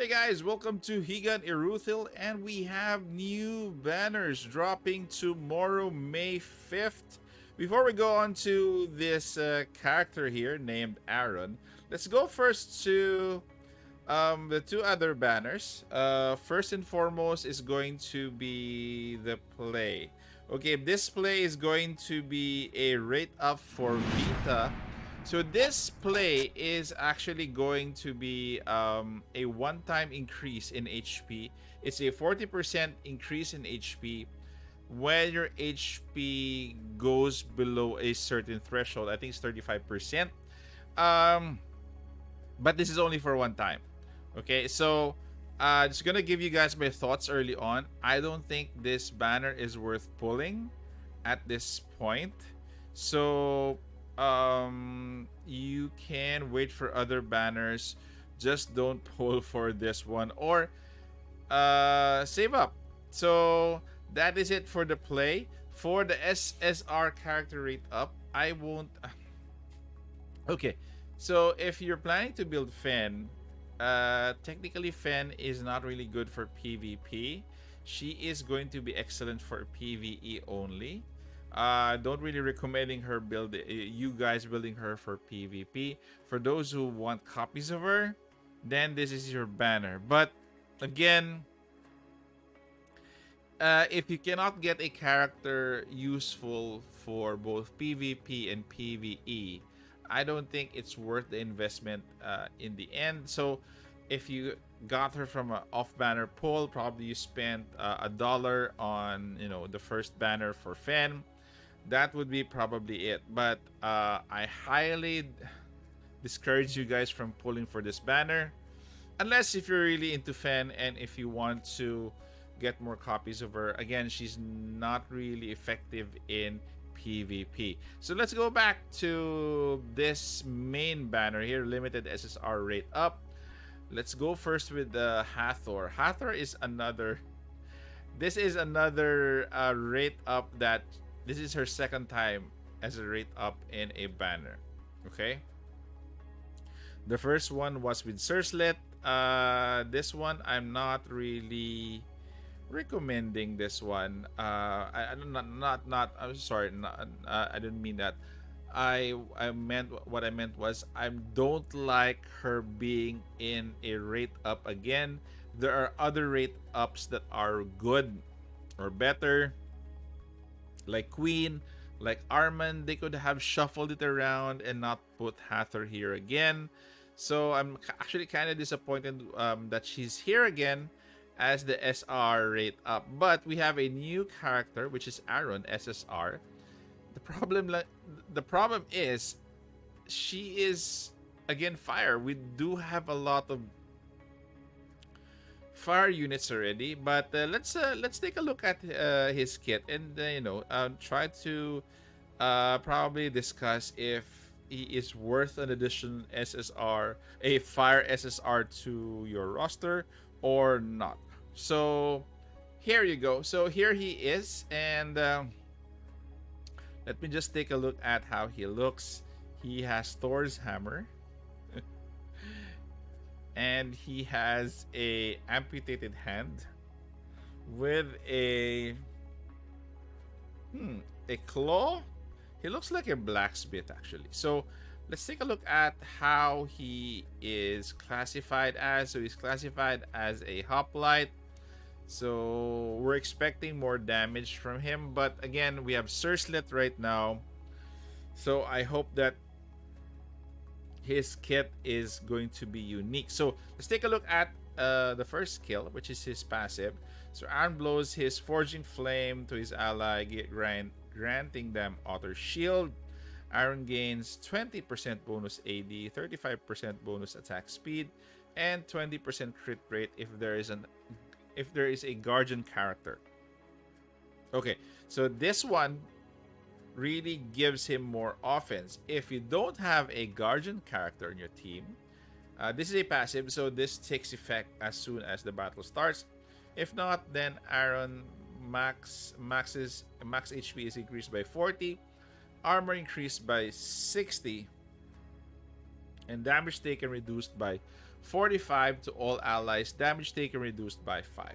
Hey guys, welcome to Higan Eruthyll and we have new banners dropping tomorrow, May 5th. Before we go on to this uh, character here named Aaron, let's go first to um, the two other banners. Uh, first and foremost is going to be the play. Okay, this play is going to be a rate up for Vita so this play is actually going to be um, a one-time increase in HP. It's a 40% increase in HP when your HP goes below a certain threshold. I think it's 35%. Um, but this is only for one time. Okay, so i uh, just gonna give you guys my thoughts early on. I don't think this banner is worth pulling at this point. So um, you can wait for other banners. Just don't pull for this one or uh, save up. So that is it for the play. For the SSR character rate up, I won't. Okay, so if you're planning to build Fen, uh, technically Fen is not really good for PvP. She is going to be excellent for PvE only uh don't really recommending her build uh, you guys building her for pvp for those who want copies of her then this is your banner. But again uh, if you cannot get a character useful for both PvP and PvE, I don't think it's worth the investment uh, in the end. So if you got her from an off-banner pull, probably you spent uh, a dollar on you know the first banner for Fen that would be probably it. But uh, I highly discourage you guys from pulling for this banner. Unless if you're really into Fen and if you want to get more copies of her. Again, she's not really effective in PvP. So let's go back to this main banner here, limited SSR rate up. Let's go first with the Hathor. Hathor is another this is another uh, rate up that this is her second time as a rate up in a banner. Okay. The first one was with Cerslet. Uh, this one I'm not really recommending this one. Uh, I, I not not not. I'm sorry. Not, uh, I didn't mean that. I I meant what I meant was I don't like her being in a rate up again. There are other rate ups that are good or better like Queen, like Armand, they could have shuffled it around and not put Hathor here again. So I'm actually kind of disappointed um, that she's here again as the SR rate up. But we have a new character, which is Aaron SSR. The problem, the problem is, she is again fire. We do have a lot of fire units already but uh, let's uh, let's take a look at uh, his kit and uh, you know uh, try to uh, probably discuss if he is worth an addition SSR a fire SSR to your roster or not. So here you go. So here he is and um, let me just take a look at how he looks. He has Thor's hammer and he has a amputated hand with a hmm a claw. He looks like a blacksmith actually. So let's take a look at how he is classified as. So he's classified as a hoplite. So we're expecting more damage from him. But again we have Cerslet right now. So I hope that his kit is going to be unique. So let's take a look at uh, the first skill, which is his passive. So Iron blows his Forging Flame to his ally, grant, granting them Auto Shield. Iron gains 20% bonus AD, 35% bonus attack speed, and 20% crit rate if there is an if there is a guardian character. Okay, so this one really gives him more offense. If you don't have a guardian character in your team, uh, this is a passive, so this takes effect as soon as the battle starts. If not, then Aaron max maxes max HP is increased by 40, armor increased by 60, And damage taken reduced by 45 to all allies. Damage taken reduced by 5.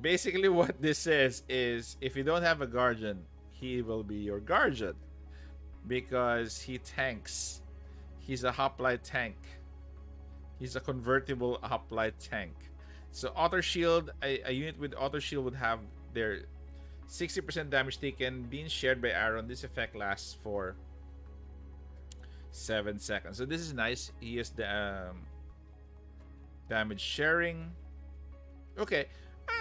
Basically, what this says is if you don't have a guardian, he will be your guardian because he tanks. He's a hoplite tank. He's a convertible hoplite tank. So auto shield, a, a unit with auto shield would have their 60% damage taken being shared by Aaron. This effect lasts for 7 seconds. So this is nice. He is the um, damage sharing. Okay. Uh,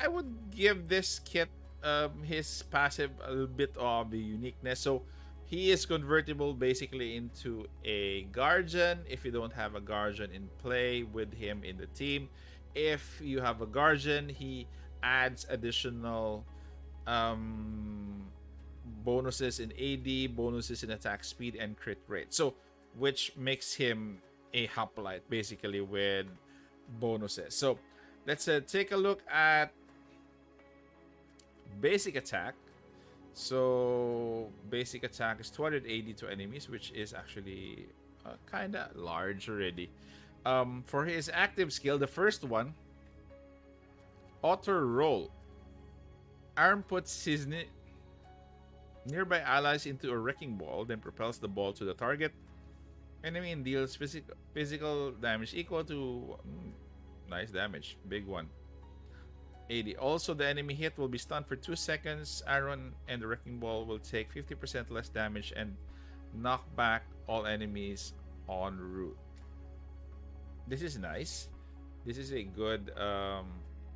I would give this kit um, his passive a little bit of the uniqueness. So he is convertible basically into a guardian if you don't have a guardian in play with him in the team. If you have a guardian, he adds additional um, bonuses in AD, bonuses in attack speed, and crit rate. So, which makes him a hoplite basically with bonuses. So, let's uh, take a look at basic attack. So, basic attack is 280 to enemies, which is actually uh, kind of large already. Um, for his active skill, the first one, auto roll. Aaron puts his nearby allies into a wrecking ball, then propels the ball to the target enemy and deals physical physical damage equal to mm, nice damage, big one. 80. Also, the enemy hit will be stunned for 2 seconds. Aaron and the Wrecking Ball will take 50% less damage and knock back all enemies en route. This is nice. This is a good um,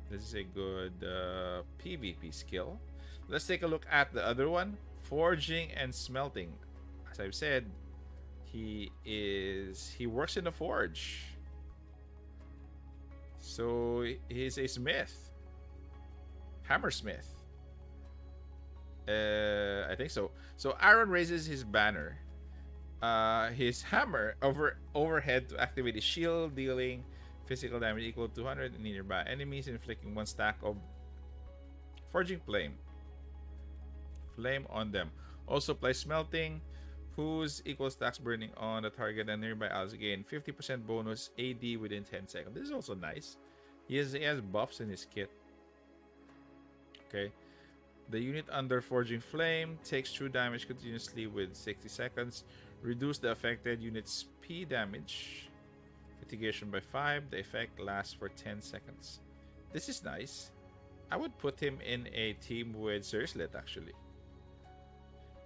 this is a good uh, PvP skill. Let's take a look at the other one. Forging and smelting. As I've said, he is he works in a forge. So he's a smith. Hammersmith. Uh, I think so. So Aaron raises his banner, uh, his hammer over overhead to activate his shield, dealing physical damage equal to 200 nearby enemies, inflicting one stack of forging flame. Flame on them. Also play smelting, whose equal stacks burning on the target and nearby allies again 50% bonus AD within 10 seconds. This is also nice. He has, he has buffs in his kit. Okay. The unit under Forging Flame takes true damage continuously with 60 seconds. Reduce the affected unit's P damage mitigation by 5. The effect lasts for 10 seconds. This is nice. I would put him in a team with Zerslet actually.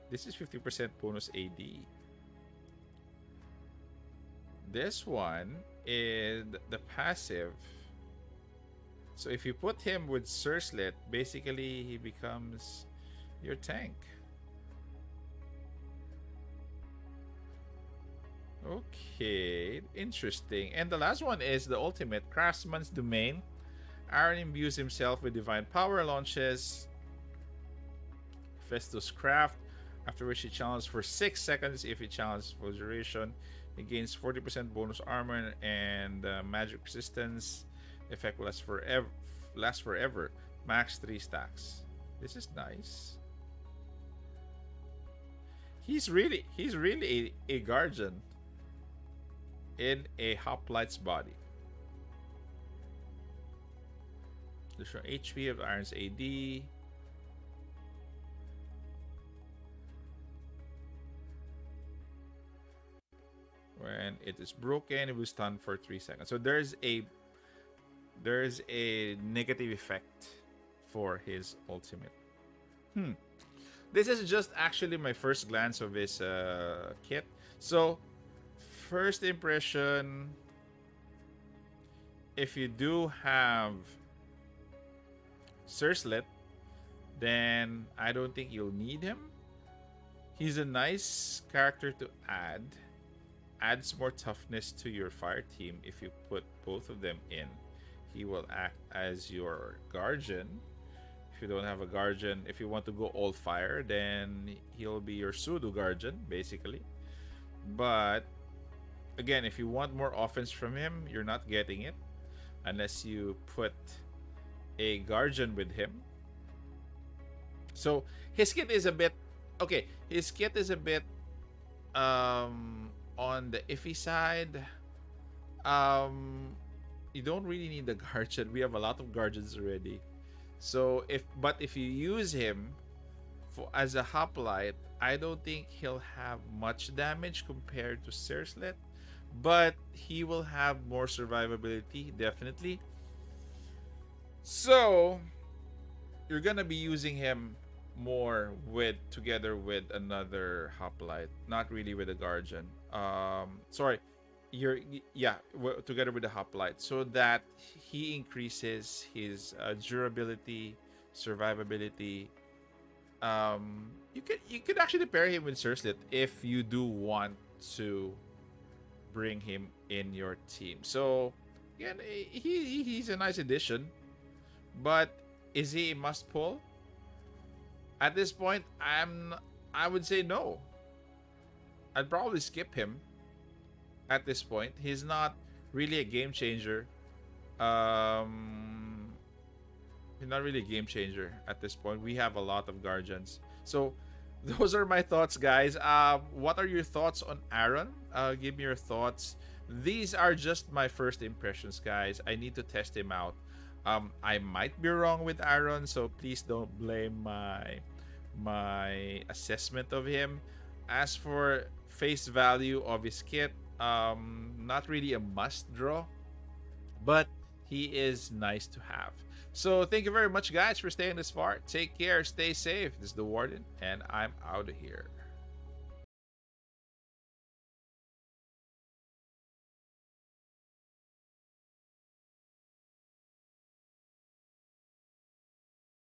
This is 50% bonus AD. This one is the passive so if you put him with Surslet, basically he becomes your tank. Okay, interesting. And the last one is the ultimate Craftsman's Domain. Aaron imbues himself with divine power, launches Festus Craft, after which he challenges for 6 seconds. If he challenges for duration, he gains 40% bonus armor and uh, magic resistance effect lasts forever lasts forever max three stacks. This is nice. He's really he's really a, a guardian in a hoplite's body. The HP of Iron's AD when it is broken it will stun for 3 seconds. So there's a there's a negative effect for his ultimate. Hmm. This is just actually my first glance of his uh, kit. So, first impression, if you do have Surslet, then I don't think you'll need him. He's a nice character to add. Adds more toughness to your fire team if you put both of them in he will act as your guardian. If you don't have a guardian, if you want to go all fire, then he'll be your pseudo guardian, basically. But again, if you want more offense from him, you're not getting it unless you put a guardian with him. So his kit is a bit okay. His kit is a bit um on the iffy side. Um, you don't really need the guardian. We have a lot of guardians already. So if but if you use him for as a hoplite, I don't think he'll have much damage compared to Cerslet, but he will have more survivability definitely. So you're gonna be using him more with together with another hoplite, not really with a guardian. Um, sorry, you're yeah together with the hoplite, so that he increases his uh, durability, survivability. Um, you could you could actually pair him with Cerslet if you do want to bring him in your team. So again, he he's a nice addition, but is he a must pull? At this point, I'm I would say no. I'd probably skip him at this point. He's not really a game changer. Um he's not really a game changer at this point. We have a lot of guardians. So those are my thoughts, guys. Uh, what are your thoughts on Aaron? Uh, give me your thoughts. These are just my first impressions, guys. I need to test him out. Um, I might be wrong with Aaron, so please don't blame my my assessment of him. As for face value of his kit, um, not really a must draw, but he is nice to have. So thank you very much, guys, for staying this far. Take care, stay safe. This is the Warden, and I'm out of here.